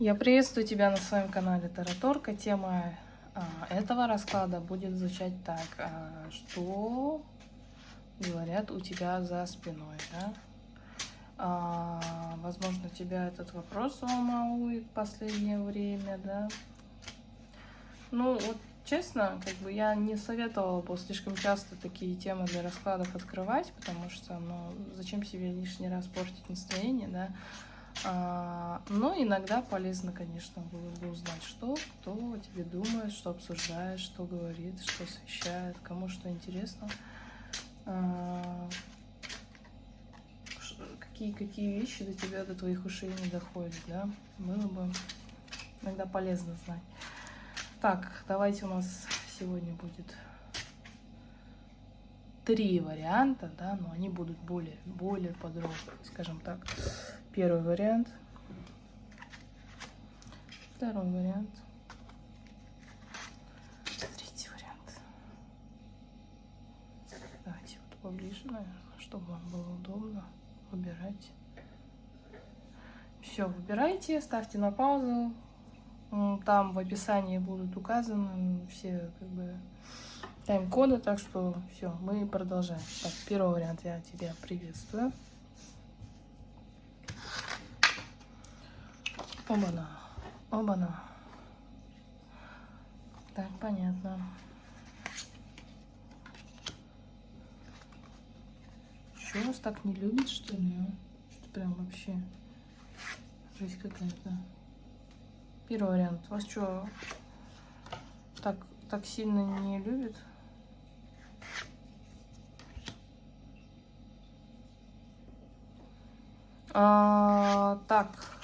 Я приветствую тебя на своем канале Тараторка. Тема а, этого расклада будет звучать так. А, что говорят у тебя за спиной, да? А, возможно, тебя этот вопрос волнует в последнее время, да? Ну, вот честно, как бы я не советовала бы слишком часто такие темы для раскладов открывать, потому что, ну, зачем себе лишний раз портить настроение, да? А, но иногда полезно, конечно, было бы узнать, что, кто тебе думает, что обсуждает, что говорит, что освещает, кому что интересно. А, какие, какие вещи до тебя, до твоих ушей не доходят, да? Было бы иногда полезно знать. Так, давайте у нас сегодня будет три варианта, да, но они будут более, более подробно, скажем так. Первый вариант. Второй вариант. Третий вариант. Давайте вот поближе, наверное, чтобы вам было удобно выбирать. Все, выбирайте, ставьте на паузу. Там в описании будут указаны все как бы тайм-коды, так что все, мы продолжаем. Так, первый вариант я тебя приветствую. Оба-на. Оба-на. Так, понятно. Что вас так не любит, что ли? Что прям вообще жизнь какая-то. Первый вариант. Вас что, так, так сильно не любит? А, так,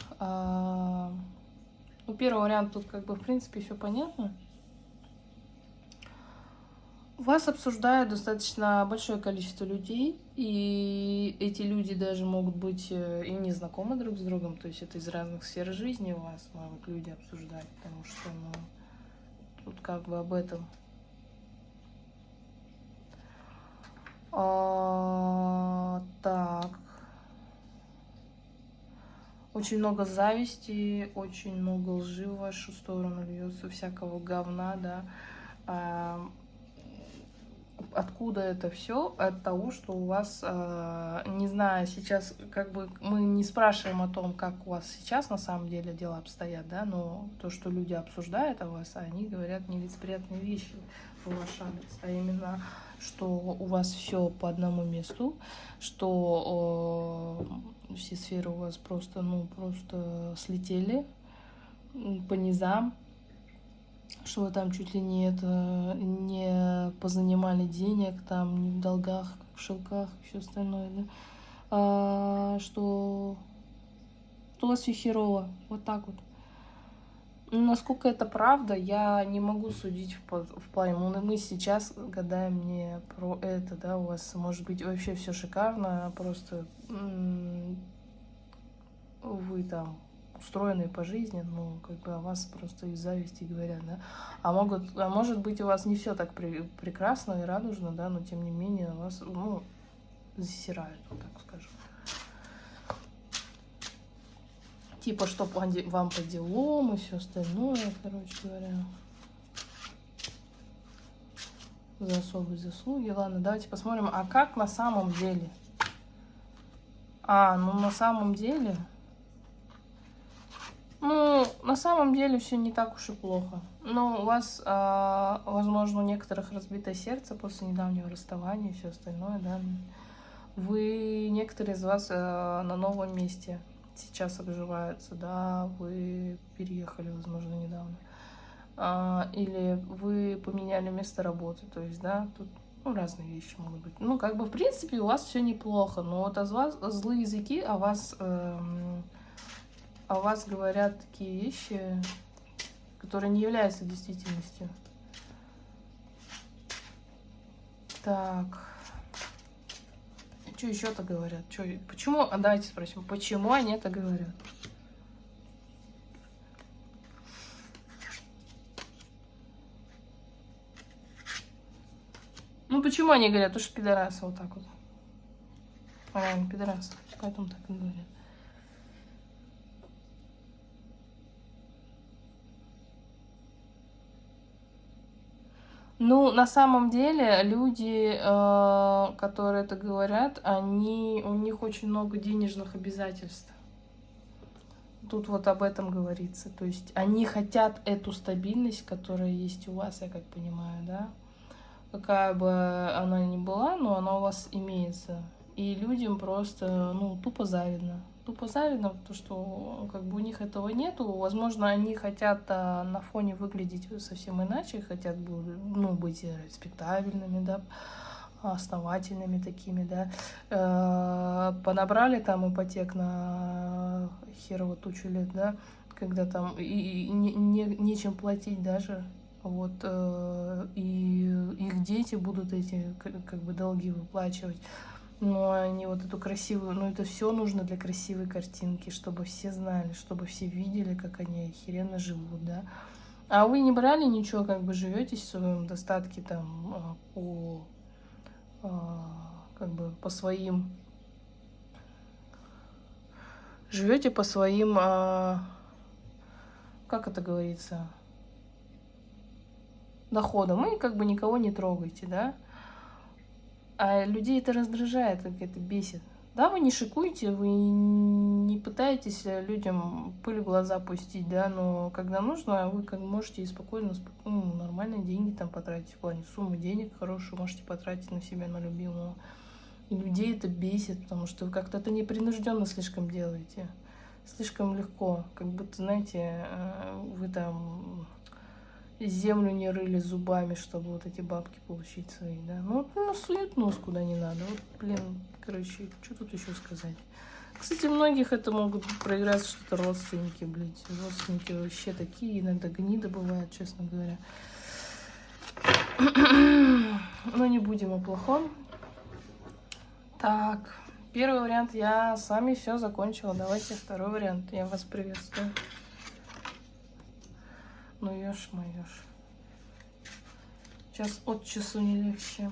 ну, первый вариант тут как бы в принципе все понятно. Вас обсуждает достаточно большое количество людей, и эти люди даже могут быть э, и не знакомы друг с другом, то есть это из разных сфер жизни у вас могут люди обсуждать, потому что, ну, тут как бы об этом. А, так, очень много зависти, очень много лжи в вашу сторону льется, всякого говна, да. А, откуда это все? От того, что у вас, а, не знаю, сейчас как бы мы не спрашиваем о том, как у вас сейчас на самом деле дела обстоят, да, но то, что люди обсуждают о вас, они говорят нелицеприятные вещи в ваш адрес, а именно, что у вас все по одному месту, что все сферы у вас просто, ну, просто слетели по низам, что вы там чуть ли не это, не позанимали денег, там, не в долгах, в шелках, все остальное, да, а, что, что у вас все херово, вот так вот. Насколько это правда, я не могу судить в, плане. Ну, мы сейчас гадаем не про это, да, у вас может быть вообще все шикарно, просто вы там устроенные по жизни, ну, как бы о вас просто из зависти говорят, да. А, могут, а может быть, у вас не все так при, прекрасно и радужно, да, но тем не менее вас, ну, засирают, вот так скажем. Типа, что вам по делам и все остальное, короче говоря. За особые заслуги. Ладно, давайте посмотрим, а как на самом деле? А, ну на самом деле... Ну, на самом деле все не так уж и плохо. Ну, у вас, э, возможно, у некоторых разбитое сердце после недавнего расставания и все остальное, да. Вы, некоторые из вас э, на новом месте сейчас обживаются, да, вы переехали, возможно, недавно. А, или вы поменяли место работы, то есть, да, тут ну, разные вещи могут быть. Ну, как бы, в принципе, у вас все неплохо, но вот о вас злые языки о вас... Э, о вас говорят такие вещи, которые не являются действительностью. Так. Что еще-то говорят? Что, почему? А давайте спросим, почему они это говорят? Ну почему они говорят? Потому что пидорасы вот так вот. А, пидорасы. Поэтому так и говорят. Ну, на самом деле, люди, э, которые это говорят, они, у них очень много денежных обязательств. Тут вот об этом говорится. То есть они хотят эту стабильность, которая есть у вас, я как понимаю, да? Какая бы она ни была, но она у вас имеется. И людям просто, ну, тупо завидно тупо завидно, потому что как бы у них этого нету. Возможно, они хотят а, на фоне выглядеть совсем иначе, хотят ну, быть респектабельными, да, основательными такими, да. Э, понабрали там ипотек на херово тучу лет, да, когда там и, и не, не, нечем платить даже. Вот, э, и их дети будут эти как бы долги выплачивать но они вот эту красивую, ну это все нужно для красивой картинки, чтобы все знали, чтобы все видели, как они охеренно живут, да. А вы не брали ничего, как бы живете в своем достатке там а, по, а, как бы по своим, живете по своим, а, как это говорится, доходам, и как бы никого не трогайте, да. А людей это раздражает, как это бесит. Да, вы не шикуете, вы не пытаетесь людям пыль в глаза пустить, да, но когда нужно, вы как можете и спокойно, ну, нормальные деньги там потратить, в плане суммы денег хорошую можете потратить на себя, на любимого. И людей это бесит, потому что вы как-то это непринужденно слишком делаете. Слишком легко, как будто, знаете, э, вы там землю не рыли зубами, чтобы вот эти бабки получить свои, да. Ну, ну суют нос куда не надо. Вот, блин, короче, что тут еще сказать. Кстати, многих это могут проиграть что-то родственники, блядь. Родственники вообще такие, иногда гнида бывают, честно говоря. Но не будем о плохом. Так, первый вариант я с вами все закончила. Давайте второй вариант. Я вас приветствую. Ну ешь, моешь. Сейчас от часу не легче.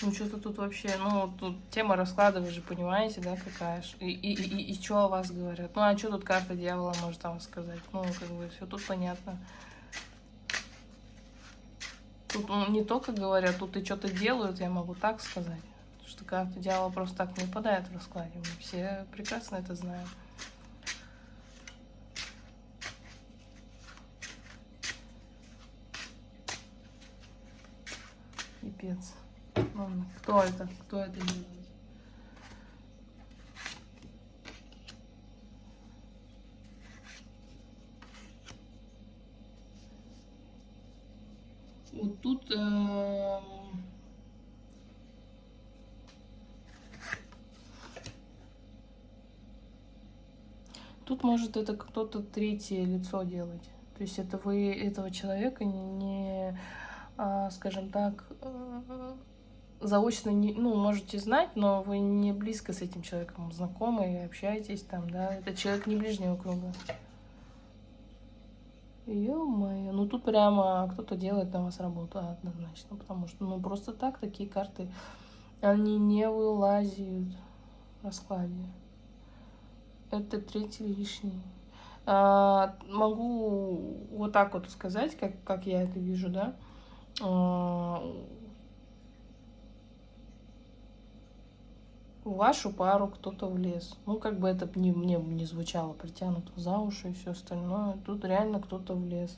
Ну, что-то тут вообще, ну, тут тема расклада, вы же понимаете, да, какая ж. И, и, и, и что о вас говорят? Ну, а что тут карта дьявола может вам сказать? Ну, как бы, все тут понятно. Тут ну, не только говорят, тут и что-то делают, я могу так сказать. Что карта дьявола просто так не выпадает в раскладе. Мы все прекрасно это знаем. Пипец. Ладно, кто это? Кто это делает? Вот тут э, тут может это кто-то третье лицо делать. То есть это вы этого человека не скажем так, э, заочно, не, ну, можете знать, но вы не близко с этим человеком знакомы и общаетесь там, да, это человек не ближнего круга. Ё-моё, ну тут прямо кто-то делает на вас работу однозначно, потому что, ну, просто так такие карты, они не вылазят в раскладе. Это третий лишний. А, могу вот так вот сказать, как, как я это вижу, да. А, в вашу пару кто-то влез. Ну, как бы это не, мне не звучало, притянуто за уши и все остальное. Тут реально кто-то влез.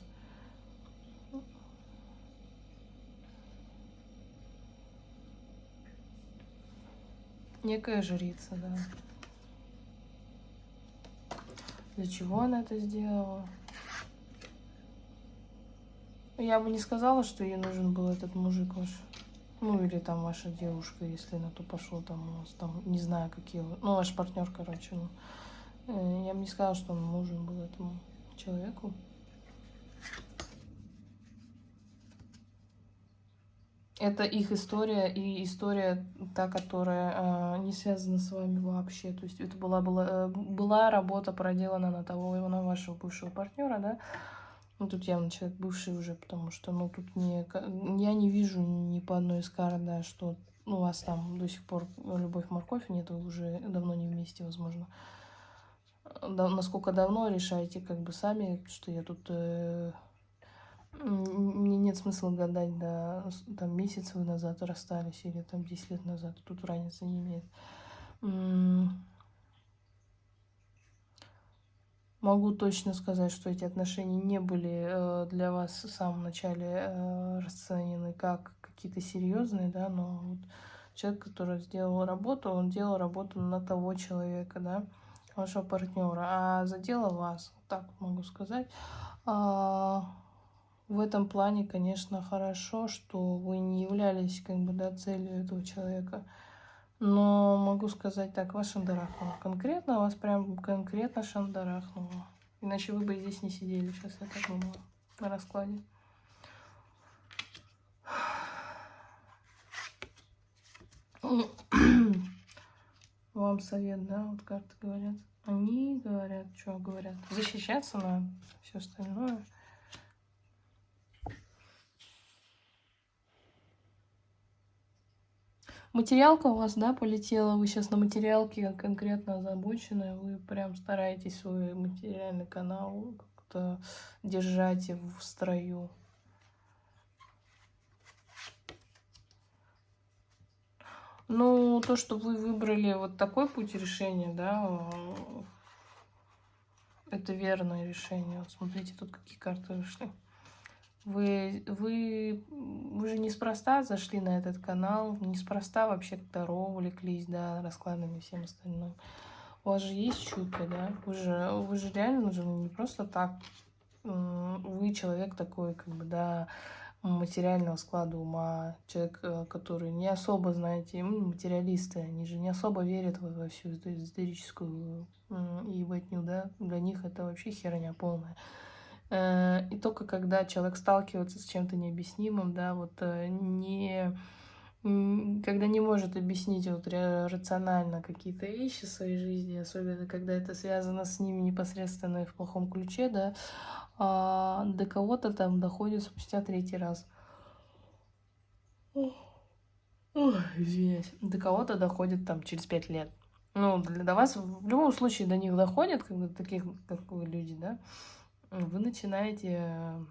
Некая жрица, да. Для чего она это сделала? Я бы не сказала, что ей нужен был этот мужик ваш. Ну, или там ваша девушка, если на то пошло, там у вас там, не знаю, какие... Ну, ваш партнер, короче. Ну. Э, я бы не сказала, что он нужен был этому человеку. Это их история и история та, которая э, не связана с вами вообще. То есть это была, была, э, была работа проделана на того, на вашего бывшего партнера, да, ну, тут явно человек бывший уже, потому что, ну, тут не, я не вижу ни по одной из карт, да, что ну, у вас там до сих пор любовь-морковь нет, вы уже давно не вместе, возможно. Да, насколько давно решаете как бы сами, что я тут э, мне нет смысла гадать, да, там месяц вы назад расстались или там 10 лет назад, тут разницы не имеет. Могу точно сказать, что эти отношения не были э, для вас в самом начале э, расценены как какие-то серьезные, да, но вот человек, который сделал работу, он делал работу на того человека, да, вашего партнера, а задела вас, так могу сказать. А, в этом плане, конечно, хорошо, что вы не являлись как бы да, целью этого человека. Но могу сказать так, вас шандарахнуло. Конкретно вас прям конкретно шандарахнуло. Иначе вы бы здесь не сидели сейчас, я так думаю, на раскладе. Вам совет, да, вот карты говорят. Они говорят, что говорят? Защищаться надо, все остальное. Материалка у вас, да, полетела, вы сейчас на материалке конкретно озабочены, вы прям стараетесь свой материальный канал как-то держать в строю. Ну, то, что вы выбрали вот такой путь решения, да, это верное решение. Вот смотрите, тут какие карты вышли. Вы, вы, вы же неспроста зашли на этот канал, неспроста вообще Таро увлеклись, да, раскладами и всем остальным. У вас же есть чуйка, да? Вы же, вы же реально же не просто так. Вы человек такой, как бы, да, материального склада ума, человек, э, который не особо, знаете, материалисты, они же не особо верят во, во всю эту эзотерическую ебатню, да, для них это вообще херня полная. Э, и только когда человек сталкивается с чем-то необъяснимым, да, вот э, не когда не может объяснить вот рационально какие-то вещи в своей жизни, особенно когда это связано с ними непосредственно и в плохом ключе, да, а до кого-то там доходит спустя третий раз. Ой, извиняюсь. До кого-то доходит там через пять лет. Ну, для вас в любом случае до них доходит, бы таких, как вы люди, да, вы начинаете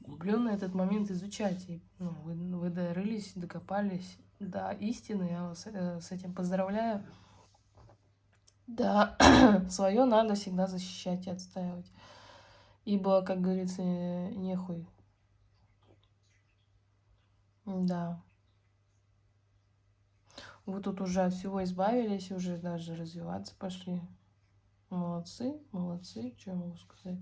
углубленно этот момент изучать. И, ну, вы, вы дорылись, докопались до истины. Я вас э, с этим поздравляю. Да, свое надо всегда защищать и отстаивать. Ибо, как говорится, нехуй. Да. Вы тут уже от всего избавились, уже даже развиваться пошли. Молодцы, молодцы, что я могу сказать.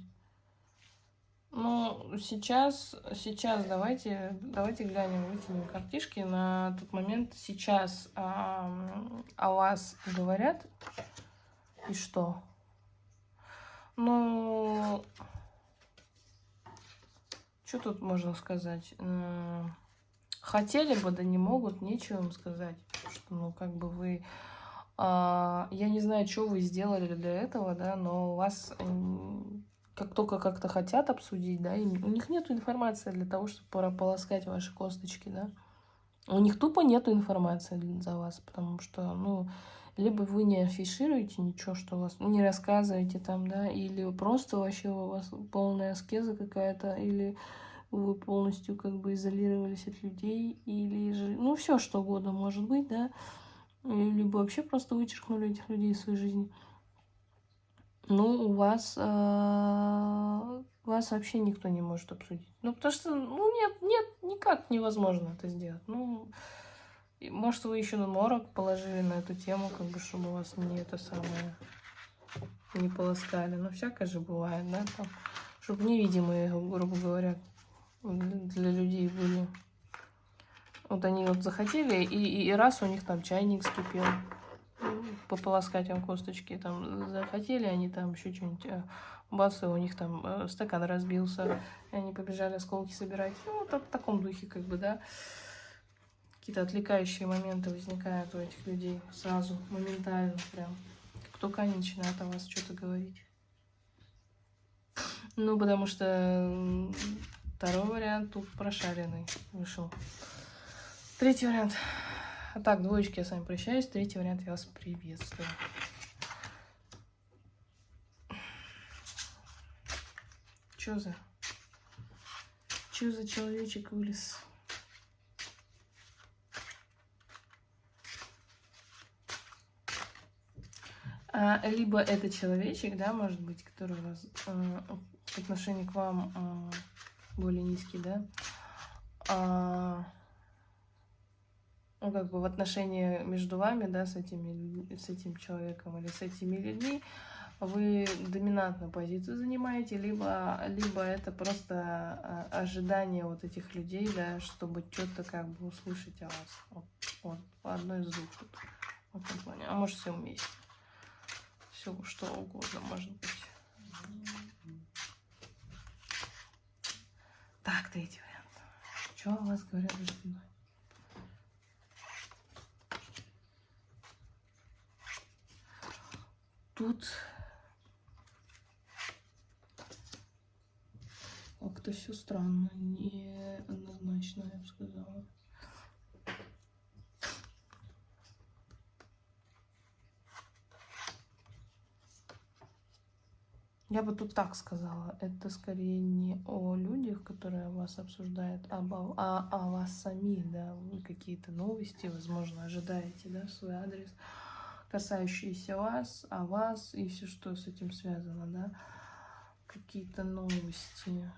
Ну, сейчас, сейчас давайте, давайте глянем, вытянем картишки. На тот момент сейчас а, о вас говорят. И что? Ну, что тут можно сказать? Хотели бы, да не могут, нечего им сказать. Что, ну, как бы вы я не знаю, что вы сделали для этого, да, но у вас как только как-то хотят обсудить, да, у них нет информации для того, чтобы прополоскать ваши косточки, да. У них тупо нет информации за вас, потому что, ну, либо вы не афишируете ничего, что у вас, не рассказываете там, да, или просто вообще у вас полная аскеза какая-то, или вы полностью как бы изолировались от людей, или же, ну, все что угодно может быть, да, либо вообще просто вычеркнули этих людей из своей жизни. Ну, у вас, э, вас вообще никто не может обсудить. Ну, потому что, ну, нет, нет, никак невозможно это сделать. Ну, может, вы еще на морок положили на эту тему, как бы, чтобы вас не это самое, не полоскали. Ну, всякое же бывает, да, там, чтобы невидимые, грубо говоря, для людей были. Вот они вот захотели, и, и раз у них там чайник скипел, пополоскать им косточки, там захотели они там еще что-нибудь, э, бац, и у них там э, стакан разбился, и они побежали осколки собирать. Ну, вот в таком духе, как бы, да. Какие-то отвлекающие моменты возникают у этих людей сразу, моментально прям. Как только они начинают о вас что-то говорить. Ну, потому что второй вариант тут прошаренный вышел. Третий вариант. Так, двоечки, я с вами прощаюсь. Третий вариант, я вас приветствую. Что за? Что за человечек вылез? А, либо это человечек, да, может быть, который у вас э, в отношении к вам э, более низкий, да, а, ну, как бы в отношении между вами, да, с, этими, с этим человеком или с этими людьми, вы доминантную позицию занимаете, либо, либо это просто а, ожидание вот этих людей, да, чтобы что-то как бы услышать о вас. Вот, вот одно из двух тут, в этом плане. А может все вместе. Все, что угодно может быть. Так, третий вариант. Что у вас говорят за спиной? Тут. Как-то все странно, неоднозначно, я бы сказала. Я бы тут так сказала, это скорее не о людях, которые вас обсуждают, а, а о вас самих, да, вы какие-то новости, возможно, ожидаете, да, свой адрес, касающиеся вас, о вас и все, что с этим связано, да, какие-то новости.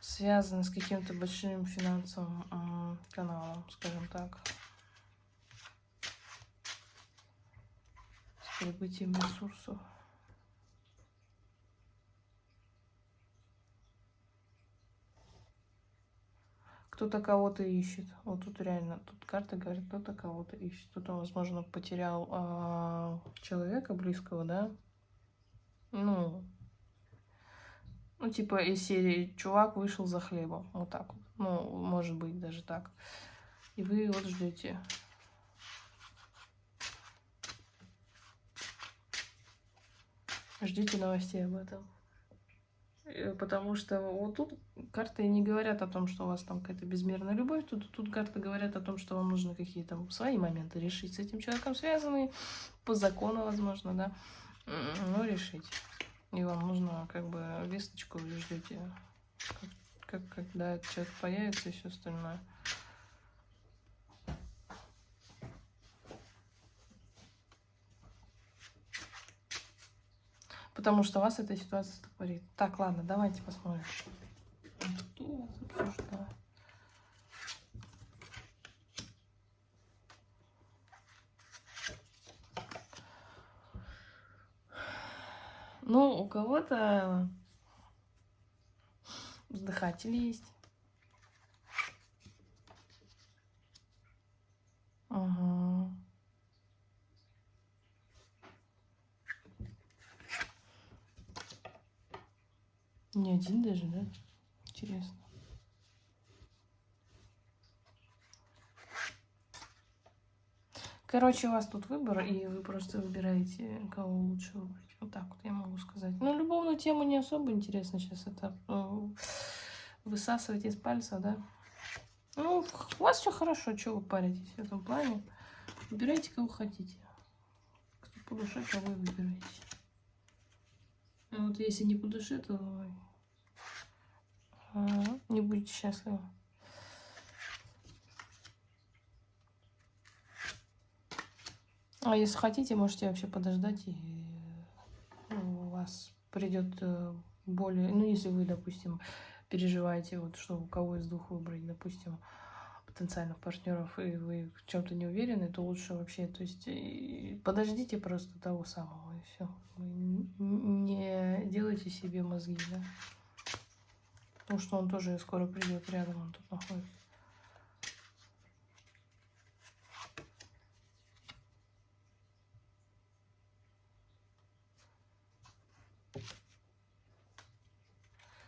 связаны с каким-то большим финансовым каналом, скажем так. прибытием ресурсов. Кто-то кого-то ищет. Вот тут реально, тут карта говорит, кто-то кого-то ищет. Кто-то, возможно, потерял а, человека близкого, да? Ну, ну, типа из серии «Чувак вышел за хлебом». Вот так вот. Ну, может быть, даже так. И вы вот ждете. Ждите новостей об этом. Э, потому что вот тут карты не говорят о том, что у вас там какая-то безмерная любовь. Тут, тут карты говорят о том, что вам нужно какие-то свои моменты решить с этим человеком, связанные по закону, возможно, да. Ну, решить. И вам нужно как бы весточку вы ждете, как, как, когда этот человек появится и все остальное. Потому что вас эта ситуация стопорит. Так, ладно, давайте посмотрим. Обсуждает? Ну, у кого-то вздыхатель есть. Ага. Не один даже, да? Интересно. Короче, у вас тут выбор, и вы просто выбираете, кого лучше выбрать. Вот так вот я могу сказать. Ну, любовную тему не особо интересно сейчас это ну, высасывать из пальца, да? Ну, у вас все хорошо, что вы паритесь в этом плане. Выбирайте, кого хотите. Кто по душе, кого вы выбираете. А вот если не по душе, то не будете счастливы. А если хотите, можете вообще подождать, и у вас придет э, более... Ну, если вы, допустим, переживаете, вот что у кого из двух выбрать, допустим, потенциальных партнеров, и вы в чем-то не уверены, то лучше вообще, то есть подождите просто того самого, и все. Не делайте себе мозги, да. Потому что он тоже скоро придет рядом, он тут находится.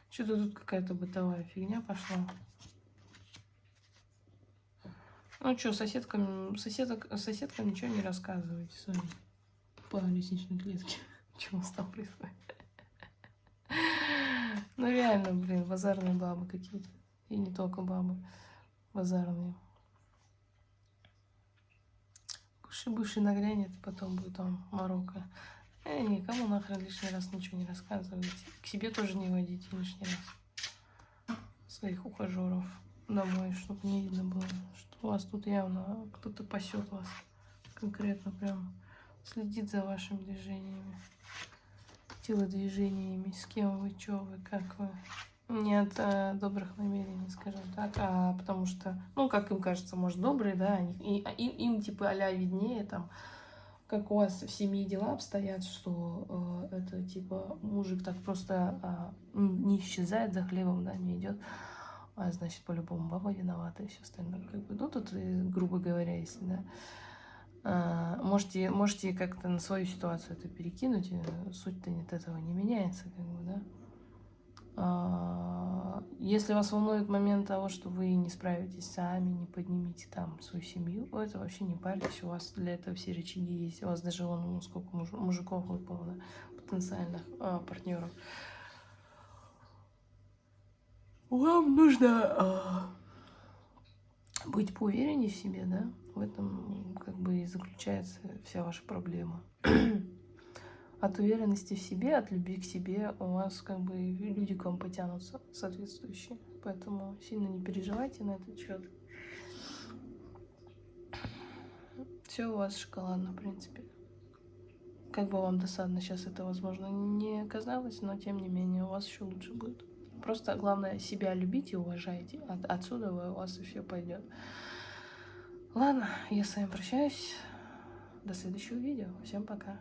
Что-то тут какая-то бытовая фигня пошла. Ну что, соседкам, соседок, соседкам ничего не рассказывайте своим по лестничной клетке. Нас там происходит? Ну реально, блин, базарные бабы какие-то. И не только бабы. Базарные. Кушай-буши нагрянет, потом будет там Марокко. Э, вообще никому нахрен лишний раз ничего не рассказывайте. К себе тоже не водите лишний раз своих ухажеров домой, чтобы не видно было, что у вас тут явно кто-то пасет вас конкретно прям следит за вашими движениями, телодвижениями, с кем вы, что вы, как вы. Не от э, добрых намерений, скажем так, а потому что, ну, как им кажется, может, добрые, да, они, и, и, им, типа, а виднее, там, как у вас в семье дела обстоят, что э, это, типа, мужик так просто э, не исчезает за хлебом, да, не идет, а, значит, по-любому баба виновата и все остальное, как бы, ну, тут, э, грубо говоря, если, да, а, можете, можете как-то на свою ситуацию это перекинуть, э, суть-то от этого не меняется, как бы, да. А, если вас волнует момент того, что вы не справитесь сами, не поднимите там свою семью, это вообще не парьтесь, у вас для этого все рычаги есть, у вас даже вон ну, сколько муж, мужиков выпало, да, потенциальных а, партнеров. Вам нужно а, быть поувереннее в себе, да, в этом как бы и заключается вся ваша проблема. от уверенности в себе, от любви к себе у вас как бы люди к вам потянутся соответствующие. Поэтому сильно не переживайте на этот счет. Все у вас шоколадно, в принципе. Как бы вам досадно сейчас это, возможно, не казалось, но тем не менее у вас еще лучше будет. Просто главное себя любите и уважайте. От, отсюда у вас и все пойдет. Ладно, я с вами прощаюсь. До следующего видео. Всем пока.